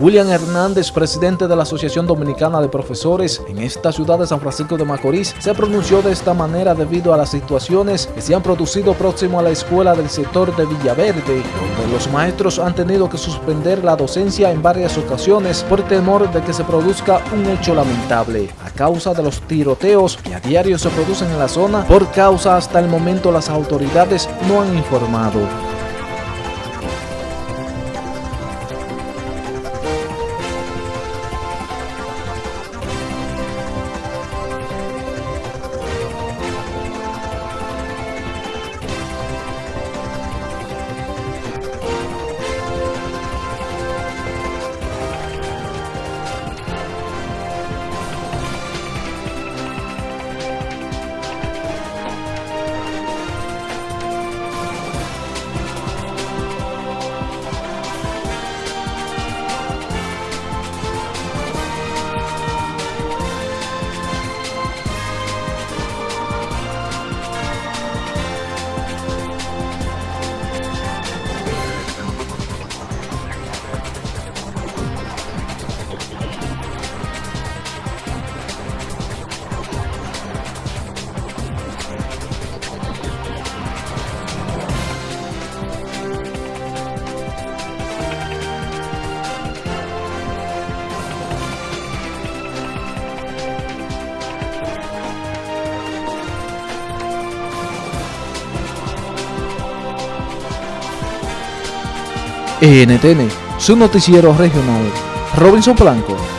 William Hernández, presidente de la Asociación Dominicana de Profesores en esta ciudad de San Francisco de Macorís, se pronunció de esta manera debido a las situaciones que se han producido próximo a la escuela del sector de Villaverde, donde los maestros han tenido que suspender la docencia en varias ocasiones por temor de que se produzca un hecho lamentable a causa de los tiroteos que a diario se producen en la zona. Por causa hasta el momento las autoridades no han informado. NTN, su noticiero regional. Robinson Blanco.